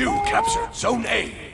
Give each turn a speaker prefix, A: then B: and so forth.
A: You captured Zone A.